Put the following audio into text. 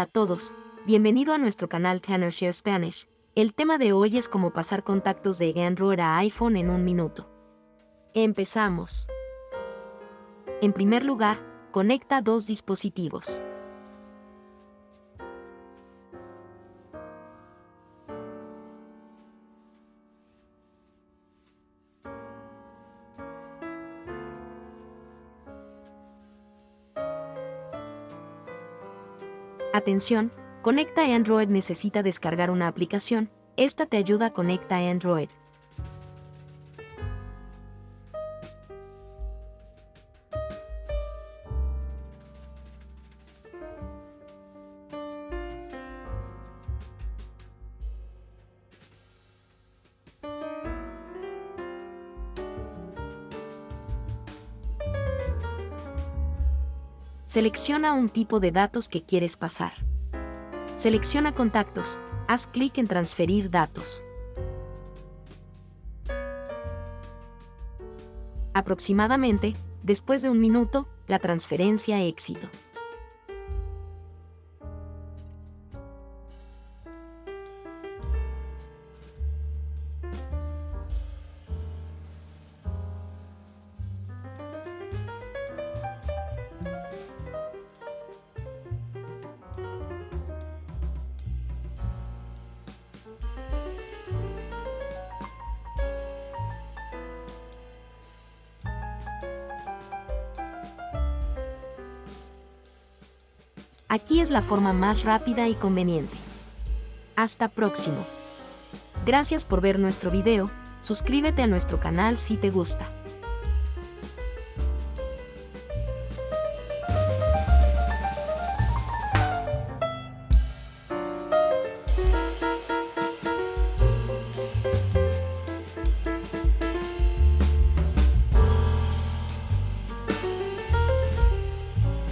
Hola a todos, bienvenido a nuestro canal Tanner Share Spanish. El tema de hoy es cómo pasar contactos de Android a iPhone en un minuto. Empezamos. En primer lugar, conecta dos dispositivos. Atención, Conecta Android necesita descargar una aplicación, esta te ayuda a Conecta Android. Selecciona un tipo de datos que quieres pasar. Selecciona contactos, haz clic en transferir datos. Aproximadamente, después de un minuto, la transferencia éxito. Aquí es la forma más rápida y conveniente. Hasta próximo. Gracias por ver nuestro video, suscríbete a nuestro canal si te gusta.